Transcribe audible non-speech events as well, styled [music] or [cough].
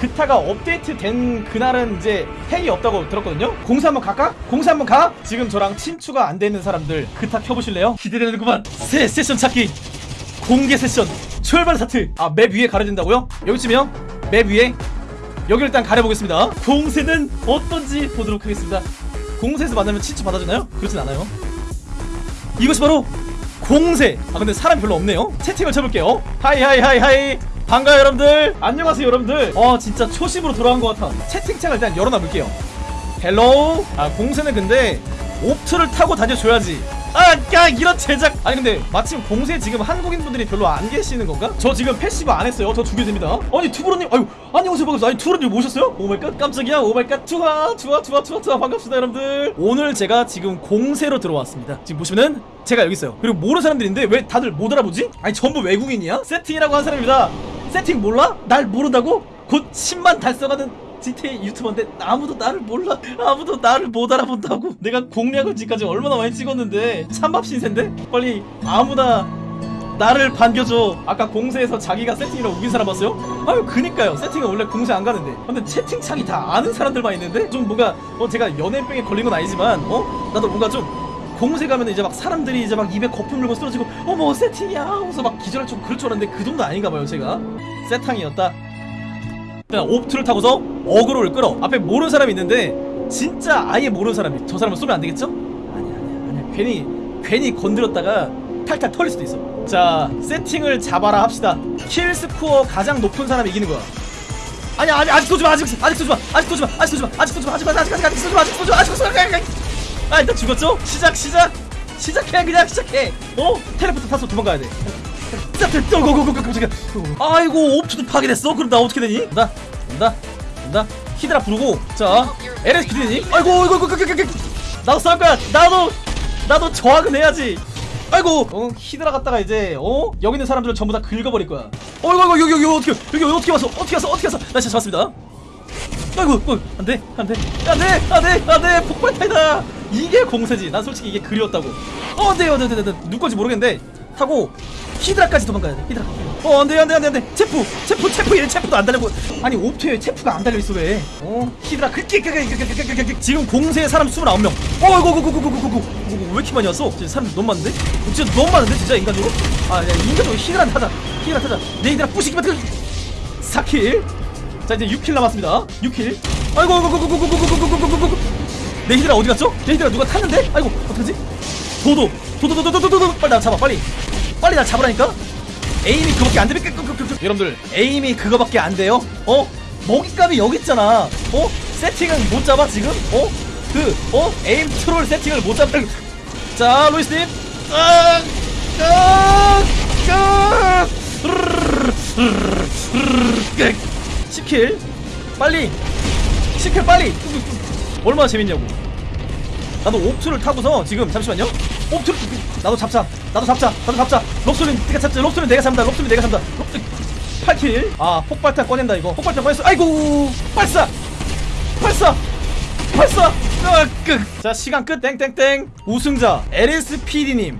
그타가 업데이트 된 그날은 이제 핵이 없다고 들었거든요. 공세 한번 갈까? 공세 한번 가? 지금 저랑 친추가 안 되는 사람들 그타 켜보실래요? 기대되는구만. 새 세션 찾기. 공개 세션. 출발 스타트. 아 맵 위에 가려진다고요? 여기쯤이요? 맵 위에? 여기를 일단 가려보겠습니다. 공세는 어떤지 보도록 하겠습니다. 공세에서 만나면 친추 받아주나요? 그렇진 않아요. 이것이 바로 공세. 아 근데 사람 별로 없네요. 채팅을 쳐볼게요. hi hi hi hi 반가워요 여러분들 안녕하세요 여러분들 어 진짜 초심으로 돌아온 것 같아 채팅창을 일단 열어놔볼게요 hello 아 공세는 근데 옵투를 타고 다녀줘야지 아, 야, 이런 제작. 아니 근데 마침 공세 지금 한국인분들이 별로 안 계시는 건가? 저 지금 passive 안 했어요. 저 두개 됩니다. 아니 투브로님, 아유, 안녕하세요 반갑습니다. 아니 투브로님 모셨어요? 오마이갓, 깜짝이야. 오마이갓, 좋아, 좋아, 좋아, 좋아, 좋아, 반갑습니다 여러분들. 오늘 제가 지금 공세로 들어왔습니다. 지금 보시면은 제가 여기 있어요. 그리고 모르는 사람들인데 왜 다들 못 알아보지? 아니 전부 외국인이야? 세팅이라고 한 사람입니다. 세팅 몰라? 날 모른다고? 곧 10만 달성하는 GTA 유튜버인데 아무도 나를 몰라. 아무도 나를 못 알아본다고. 내가 공략을 지금까지 얼마나 많이 찍었는데. 찬밥 신세인데? 빨리 아무나 나를 반겨줘. 아까 공세에서 자기가 세팅이라고 우긴 사람 봤어요? 아유 그니까요. 세팅은 원래 공세 안 가는데. 근데 채팅창이 다 아는 사람들만 있는데? 좀 뭔가 어 제가 연예병에 걸린 건 아니지만 어? 나도 뭔가 좀 공세 가면 이제 막 사람들이 이제 막 입에 거품 물고 쓰러지고 어머 세팅이야 하면서 막 기절할 좀 그럴 줄 알았는데 그 정도 아닌가 봐요 제가 세탕이었다 그냥 옵투를 타고서 어그로를 끌어 앞에 모르는 사람이 있는데 진짜 아예 모르는 사람이 저 사람을 쏘면 안 되겠죠? 아니야 아니야 아니야 괜히 괜히 건드렸다가 탈탈 털릴 수도 있어 자 세팅을 잡아라 합시다 kill 스코어 가장 높은 사람이 이기는 거야 아니야 아니 아직 쏘지마 아직 아직 쏘지마 아직 쏘지마 아직 쏘지마 아직 쏘지마 아직 아직 아직 아직 쏘지마 아직 쏘지마 아직 쏘지마 아 일단 죽었죠? 시작 시작! 시작해 그냥 시작해! 어? 텔레포트 타서 도망가야 돼. 깜짝이야 아이고 옵트도 파괴됐어? 그럼 나 어떻게 되니? 온다 온다 온다. 히드라 부르고 자 LS PD님 아이고 이거 이거 이거 나도 싸울 거야! 나도 나도 저항은 해야지! 아이고! 어 히드라 갔다가 이제 어? 여기 있는 사람들을 전부 다 긁어버릴 거야. 어이구 이거 여기 여기 어떻게 여기 어떻게 왔어? 어떻게 왔어? 어떻게 왔어? 나 진짜 잡았습니다. 아이고 어, 안돼 안돼. 안돼 안돼 안돼! 폭발타이다 이게 공세지 난 솔직히 이게 그리웠다고 어 안돼 안돼 안돼 누구 건지 모르겠는데 타고 히드라까지 도망가야 돼 히드라 어 안돼 안돼 안돼 안돼 chaff chaff chaff 얘 chaff도 안 달려고 아니 옵투에 chaff가 안 달려있어 왜어 히드라 그렇게 지금 공세에 사람 29명 어 이거 이거 이거 이거 이거 이거 왜 이렇게 많이 왔어 진짜 사람 너무 많은데 어, 진짜 너무 많은데 진짜 인간적으로 아 야, 인간적으로 히드라 타자 히드라 타자 내 히드라 부시기만 들 4kill 자 이제 6kill 남았습니다 6kill 아이고 아이고 아이고 아이고 아이고 아이고 아이고 아이고 아이고 내 히드라 어디 갔죠? 내 히드라 누가 탔는데? 아이고 어떡하지? 도도 도도 도도 도도도 빨리 나 잡아 빨리. 빨리 나 잡으라니까? aim이 그거밖에 안 되니까 여러분들. aim이 그거밖에 안 돼요? 어? 먹잇감이 여기 있잖아. 어? 세팅은 못 잡아 지금? 어? 그 어? aim troll 세팅을 못 잡아. [laughs] 자 로이스님. 아, 아, 아, 10kill 빨리 10kill 빨리 얼마나 재밌냐고. 나도 옵투를 타고서 지금 잠시만요. 옵투를 나도 잡자. 나도 잡자. 나도 잡자. 롭소는 내가 잡자. 롭소는 내가 잡는다. 롭소는 내가 잡는다. 롭소 8kill. 아 폭발탄 꺼낸다 이거. 폭발탄 꺼냈어. 아이고 발사! 발사! 발사! 아, 끝. 자 시간 끝. 땡땡땡. 우승자 LSPD님